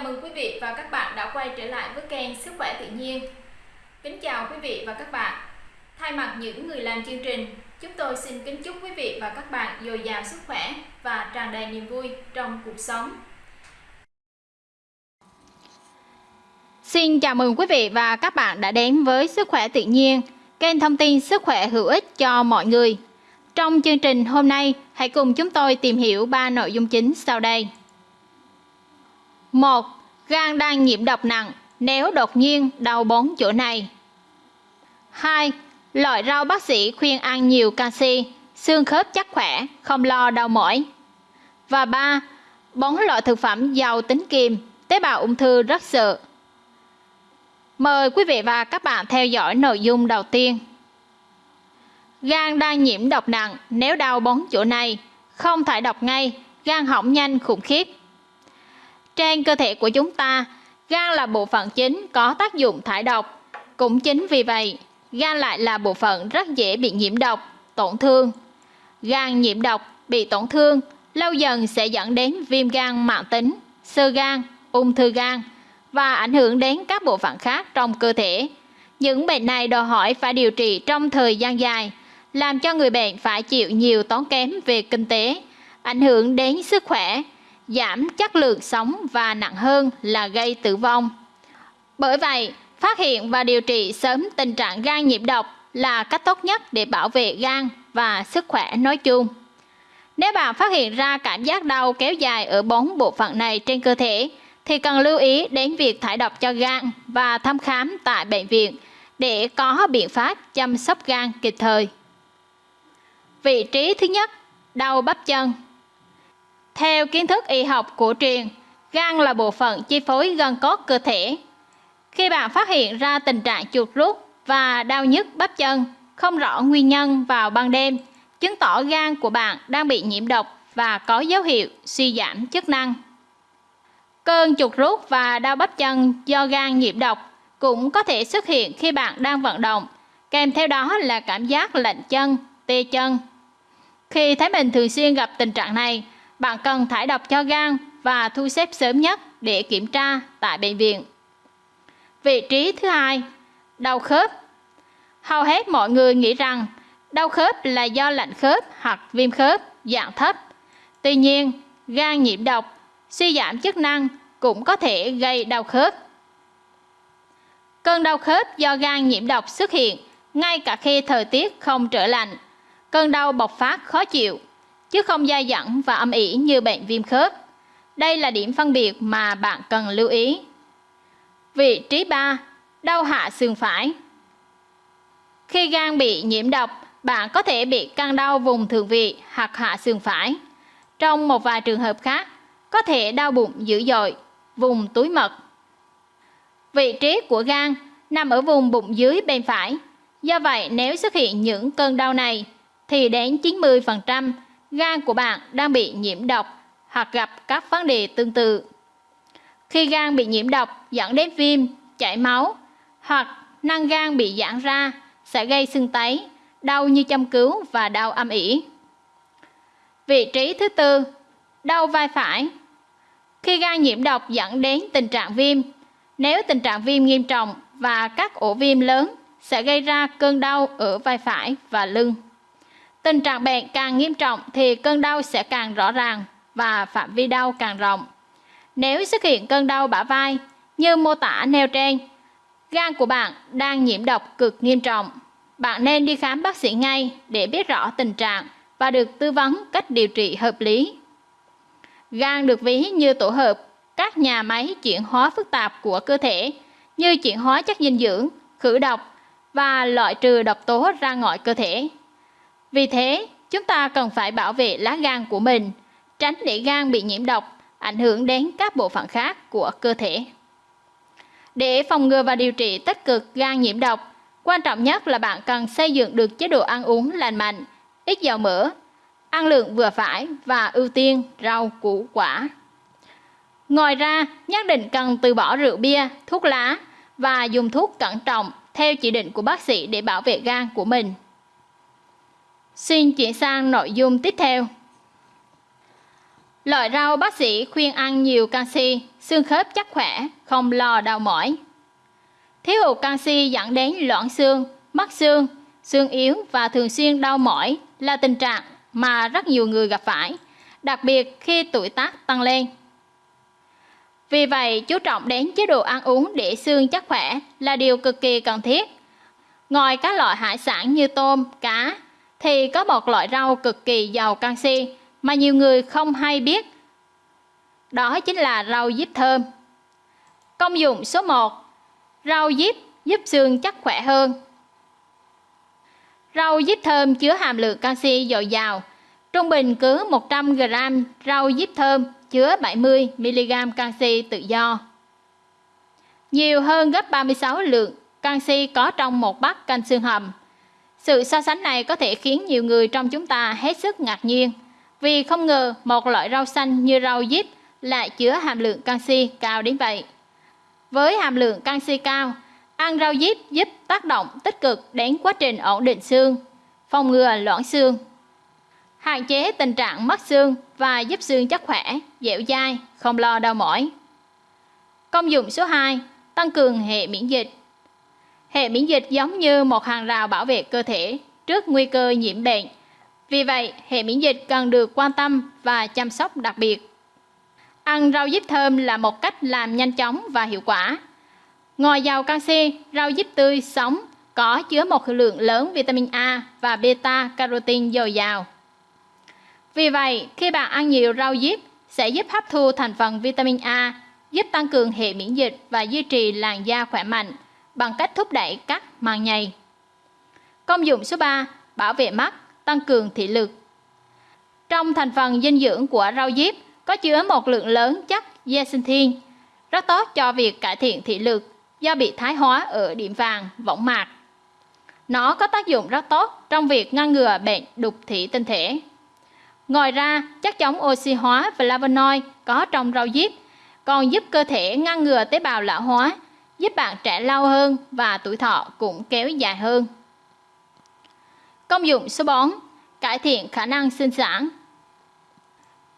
Chào mừng quý vị và các bạn đã quay trở lại với kênh Sức khỏe tự nhiên. Kính chào quý vị và các bạn. Thay mặt những người làm chương trình, chúng tôi xin kính chúc quý vị và các bạn dồi dào sức khỏe và tràn đầy niềm vui trong cuộc sống. Xin chào mừng quý vị và các bạn đã đến với Sức khỏe tự nhiên, kênh thông tin sức khỏe hữu ích cho mọi người. Trong chương trình hôm nay, hãy cùng chúng tôi tìm hiểu ba nội dung chính sau đây. 1. Gan đang nhiễm độc nặng nếu đột nhiên đau bốn chỗ này. 2. Loại rau bác sĩ khuyên ăn nhiều canxi, xương khớp chắc khỏe, không lo đau mỏi. Và 3. Bốn loại thực phẩm giàu tính kiềm, tế bào ung thư rất sợ. Mời quý vị và các bạn theo dõi nội dung đầu tiên. Gan đang nhiễm độc nặng nếu đau bốn chỗ này, không thải độc ngay, gan hỏng nhanh khủng khiếp. Trên cơ thể của chúng ta, gan là bộ phận chính có tác dụng thải độc. Cũng chính vì vậy, gan lại là bộ phận rất dễ bị nhiễm độc, tổn thương. Gan nhiễm độc, bị tổn thương, lâu dần sẽ dẫn đến viêm gan mạng tính, sơ gan, ung thư gan và ảnh hưởng đến các bộ phận khác trong cơ thể. Những bệnh này đòi hỏi phải điều trị trong thời gian dài, làm cho người bệnh phải chịu nhiều tốn kém về kinh tế, ảnh hưởng đến sức khỏe, giảm chất lượng sống và nặng hơn là gây tử vong. Bởi vậy, phát hiện và điều trị sớm tình trạng gan nhiễm độc là cách tốt nhất để bảo vệ gan và sức khỏe nói chung. Nếu bạn phát hiện ra cảm giác đau kéo dài ở bốn bộ phận này trên cơ thể, thì cần lưu ý đến việc thải độc cho gan và thăm khám tại bệnh viện để có biện pháp chăm sóc gan kịp thời. Vị trí thứ nhất, đau bắp chân. Theo kiến thức y học cổ truyền, gan là bộ phận chi phối gân cốt cơ thể. Khi bạn phát hiện ra tình trạng chuột rút và đau nhức bắp chân không rõ nguyên nhân vào ban đêm, chứng tỏ gan của bạn đang bị nhiễm độc và có dấu hiệu suy giảm chức năng. Cơn chuột rút và đau bắp chân do gan nhiễm độc cũng có thể xuất hiện khi bạn đang vận động, kèm theo đó là cảm giác lạnh chân, tê chân. Khi thấy mình thường xuyên gặp tình trạng này, bạn cần thải độc cho gan và thu xếp sớm nhất để kiểm tra tại bệnh viện. Vị trí thứ hai, đau khớp. Hầu hết mọi người nghĩ rằng đau khớp là do lạnh khớp hoặc viêm khớp dạng thấp. Tuy nhiên, gan nhiễm độc, suy giảm chức năng cũng có thể gây đau khớp. Cơn đau khớp do gan nhiễm độc xuất hiện ngay cả khi thời tiết không trở lạnh. Cơn đau bộc phát khó chịu chứ không dai dẳng và âm ỉ như bệnh viêm khớp. Đây là điểm phân biệt mà bạn cần lưu ý. Vị trí 3. Đau hạ sườn phải Khi gan bị nhiễm độc, bạn có thể bị căng đau vùng thượng vị hoặc hạ sườn phải. Trong một vài trường hợp khác, có thể đau bụng dữ dội, vùng túi mật. Vị trí của gan nằm ở vùng bụng dưới bên phải. Do vậy, nếu xuất hiện những cơn đau này, thì đến 90% gan của bạn đang bị nhiễm độc hoặc gặp các vấn đề tương tự. Khi gan bị nhiễm độc dẫn đến viêm, chảy máu hoặc năng gan bị giãn ra sẽ gây sưng tấy, đau như châm cứu và đau âm ỉ. Vị trí thứ tư, đau vai phải. Khi gan nhiễm độc dẫn đến tình trạng viêm, nếu tình trạng viêm nghiêm trọng và các ổ viêm lớn sẽ gây ra cơn đau ở vai phải và lưng. Tình trạng bệnh càng nghiêm trọng thì cơn đau sẽ càng rõ ràng và phạm vi đau càng rộng. Nếu xuất hiện cơn đau bả vai như mô tả nêu trên, gan của bạn đang nhiễm độc cực nghiêm trọng. Bạn nên đi khám bác sĩ ngay để biết rõ tình trạng và được tư vấn cách điều trị hợp lý. Gan được ví như tổ hợp các nhà máy chuyển hóa phức tạp của cơ thể như chuyển hóa chất dinh dưỡng, khử độc và loại trừ độc tố ra ngoài cơ thể. Vì thế, chúng ta cần phải bảo vệ lá gan của mình, tránh để gan bị nhiễm độc, ảnh hưởng đến các bộ phận khác của cơ thể. Để phòng ngừa và điều trị tích cực gan nhiễm độc, quan trọng nhất là bạn cần xây dựng được chế độ ăn uống lành mạnh, ít dầu mỡ, ăn lượng vừa phải và ưu tiên rau củ quả. Ngoài ra, nhất định cần từ bỏ rượu bia, thuốc lá và dùng thuốc cẩn trọng theo chỉ định của bác sĩ để bảo vệ gan của mình. Xin chuyển sang nội dung tiếp theo. Loại rau bác sĩ khuyên ăn nhiều canxi, xương khớp chắc khỏe, không lo đau mỏi. Thiếu hụt canxi dẫn đến loãng xương, mất xương, xương yếu và thường xuyên đau mỏi là tình trạng mà rất nhiều người gặp phải, đặc biệt khi tuổi tác tăng lên. Vì vậy, chú trọng đến chế độ ăn uống để xương chắc khỏe là điều cực kỳ cần thiết. Ngoài các loại hải sản như tôm, cá, thì có một loại rau cực kỳ giàu canxi mà nhiều người không hay biết. Đó chính là rau diếp thơm. Công dụng số 1. Rau diếp giúp xương chắc khỏe hơn. Rau diếp thơm chứa hàm lượng canxi dồi dào. Trung bình cứ 100 g rau diếp thơm chứa 70 mg canxi tự do. Nhiều hơn gấp 36 lượng canxi có trong một bát canh xương hầm. Sự so sánh này có thể khiến nhiều người trong chúng ta hết sức ngạc nhiên, vì không ngờ một loại rau xanh như rau diếp lại chứa hàm lượng canxi cao đến vậy. Với hàm lượng canxi cao, ăn rau diếp giúp tác động tích cực đến quá trình ổn định xương, phòng ngừa loãng xương, hạn chế tình trạng mất xương và giúp xương chắc khỏe, dẻo dai, không lo đau mỏi. Công dụng số 2, tăng cường hệ miễn dịch. Hệ miễn dịch giống như một hàng rào bảo vệ cơ thể trước nguy cơ nhiễm bệnh. Vì vậy, hệ miễn dịch cần được quan tâm và chăm sóc đặc biệt. Ăn rau diếp thơm là một cách làm nhanh chóng và hiệu quả. Ngoài giàu canxi, rau diếp tươi sống có chứa một lượng lớn vitamin A và beta carotene dồi dào. Vì vậy, khi bạn ăn nhiều rau diếp sẽ giúp hấp thu thành phần vitamin A, giúp tăng cường hệ miễn dịch và duy trì làn da khỏe mạnh bằng cách thúc đẩy các màng nhầy. Công dụng số 3, bảo vệ mắt, tăng cường thị lực. Trong thành phần dinh dưỡng của rau diếp có chứa một lượng lớn chất zeaxanthin, rất tốt cho việc cải thiện thị lực do bị thái hóa ở điểm vàng, võng mạc. Nó có tác dụng rất tốt trong việc ngăn ngừa bệnh đục thủy tinh thể. Ngoài ra, chất chống oxy hóa flavonoid có trong rau diếp còn giúp cơ thể ngăn ngừa tế bào lão hóa, giúp bạn trẻ lâu hơn và tuổi thọ cũng kéo dài hơn. Công dụng số 4. Cải thiện khả năng sinh sản.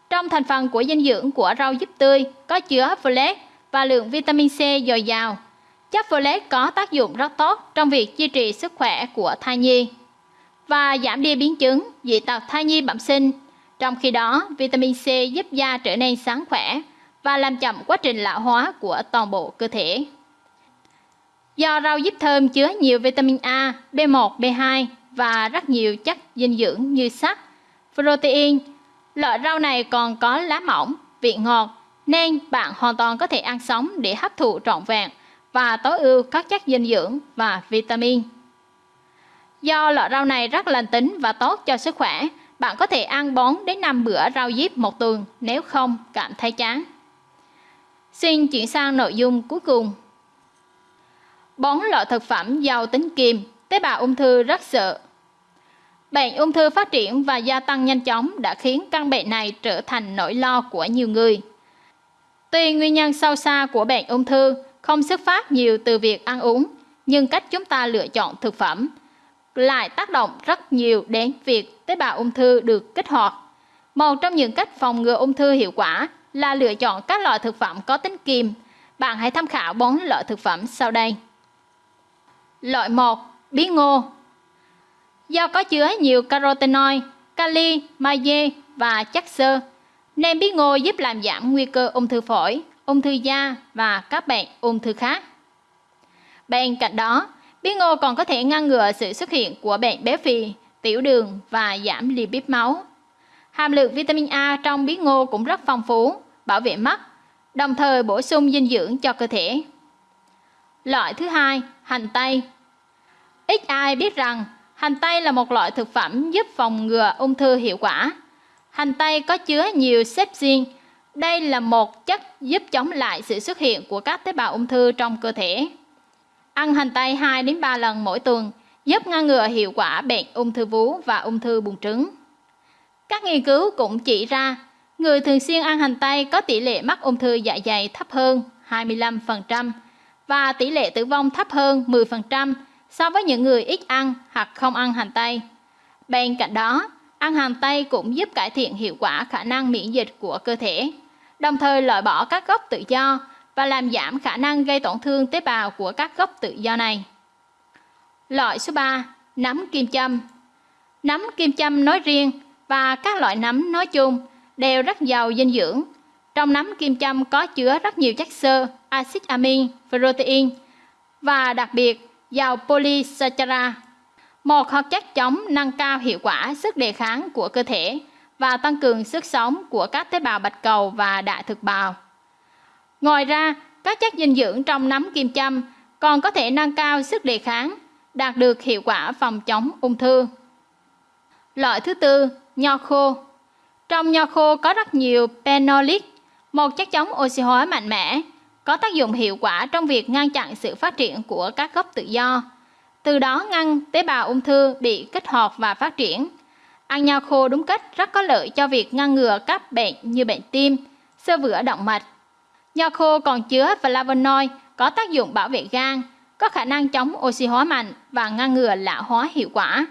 Trong thành phần của dinh dưỡng của rau diếp tươi có chứa folate và lượng vitamin C dồi dào. Chất folate có tác dụng rất tốt trong việc duy trì sức khỏe của thai nhi và giảm đi biến chứng dị tật thai nhi bẩm sinh trong khi đó, vitamin C giúp da trở nên sáng khỏe và làm chậm quá trình lão hóa của toàn bộ cơ thể. Do rau diếp thơm chứa nhiều vitamin A, B1, B2 và rất nhiều chất dinh dưỡng như sắt, protein, loại rau này còn có lá mỏng, vị ngọt nên bạn hoàn toàn có thể ăn sống để hấp thụ trọn vẹn và tối ưu các chất dinh dưỡng và vitamin. Do loại rau này rất lành tính và tốt cho sức khỏe, bạn có thể ăn 4 đến 5 bữa rau diếp một tuần nếu không cảm thấy chán. Xin chuyển sang nội dung cuối cùng bón lọ thực phẩm giàu tính kiềm, tế bào ung thư rất sợ. Bệnh ung thư phát triển và gia tăng nhanh chóng đã khiến căn bệnh này trở thành nỗi lo của nhiều người. Tuy nguyên nhân sâu xa của bệnh ung thư không xuất phát nhiều từ việc ăn uống, nhưng cách chúng ta lựa chọn thực phẩm lại tác động rất nhiều đến việc tế bào ung thư được kích hoạt. Một trong những cách phòng ngừa ung thư hiệu quả là lựa chọn các loại thực phẩm có tính kiềm. Bạn hãy tham khảo 4 loại thực phẩm sau đây. Loại 1. Bí ngô Do có chứa nhiều carotenoid, kali, magie và chất xơ, nên bí ngô giúp làm giảm nguy cơ ung thư phổi, ung thư da và các bệnh ung thư khác. Bên cạnh đó, Bí ngô còn có thể ngăn ngừa sự xuất hiện của bệnh béo phì, tiểu đường và giảm lipid máu. Hàm lượng vitamin A trong bí ngô cũng rất phong phú, bảo vệ mắt, đồng thời bổ sung dinh dưỡng cho cơ thể. Loại thứ hai, hành tây. Ít ai biết rằng hành tây là một loại thực phẩm giúp phòng ngừa ung thư hiệu quả. Hành tây có chứa nhiều sepsin. Đây là một chất giúp chống lại sự xuất hiện của các tế bào ung thư trong cơ thể. Ăn hành tây 2 đến 3 lần mỗi tuần giúp ngăn ngừa hiệu quả bệnh ung thư vú và ung thư buồng trứng. Các nghiên cứu cũng chỉ ra, người thường xuyên ăn hành tây có tỷ lệ mắc ung thư dạ dày thấp hơn 25% và tỷ lệ tử vong thấp hơn 10% so với những người ít ăn hoặc không ăn hành tây. Bên cạnh đó, Ăn hành tây cũng giúp cải thiện hiệu quả khả năng miễn dịch của cơ thể, đồng thời loại bỏ các gốc tự do và làm giảm khả năng gây tổn thương tế bào của các gốc tự do này. Loại số 3, nấm kim châm. Nấm kim châm nói riêng và các loại nấm nói chung đều rất giàu dinh dưỡng. Trong nấm kim châm có chứa rất nhiều chất xơ, axit amin, protein và đặc biệt giàu polysaccharide, một hoạt chất chống nâng cao hiệu quả sức đề kháng của cơ thể và tăng cường sức sống của các tế bào bạch cầu và đại thực bào. Ngoài ra, các chất dinh dưỡng trong nấm kim châm còn có thể nâng cao sức đề kháng, đạt được hiệu quả phòng chống ung thư. Loại thứ tư, nho khô. Trong nho khô có rất nhiều phenolic, một chất chống oxy hóa mạnh mẽ, có tác dụng hiệu quả trong việc ngăn chặn sự phát triển của các gốc tự do, từ đó ngăn tế bào ung thư bị kích hoạt và phát triển. Ăn nho khô đúng cách rất có lợi cho việc ngăn ngừa các bệnh như bệnh tim, sơ vữa động mạch. Nho khô còn chứa flavonoid có tác dụng bảo vệ gan, có khả năng chống oxy hóa mạnh và ngăn ngừa lão hóa hiệu quả.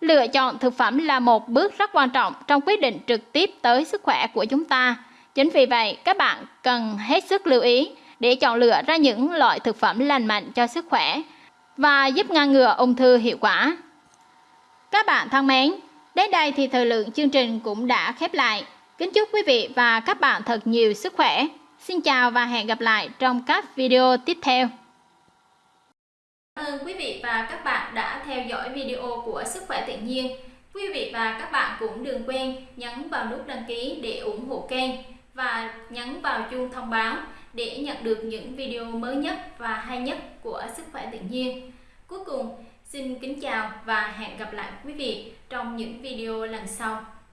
Lựa chọn thực phẩm là một bước rất quan trọng trong quyết định trực tiếp tới sức khỏe của chúng ta. Chính vì vậy, các bạn cần hết sức lưu ý để chọn lựa ra những loại thực phẩm lành mạnh cho sức khỏe và giúp ngăn ngừa ung thư hiệu quả. Các bạn thân mến, đến đây thì thời lượng chương trình cũng đã khép lại. Kính chúc quý vị và các bạn thật nhiều sức khỏe. Xin chào và hẹn gặp lại trong các video tiếp theo. Cảm ơn quý vị và các bạn đã theo dõi video của Sức khỏe tự nhiên. Quý vị và các bạn cũng đừng quên nhấn vào nút đăng ký để ủng hộ kênh và nhấn vào chuông thông báo để nhận được những video mới nhất và hay nhất của Sức khỏe tự nhiên. Cuối cùng, xin kính chào và hẹn gặp lại quý vị trong những video lần sau.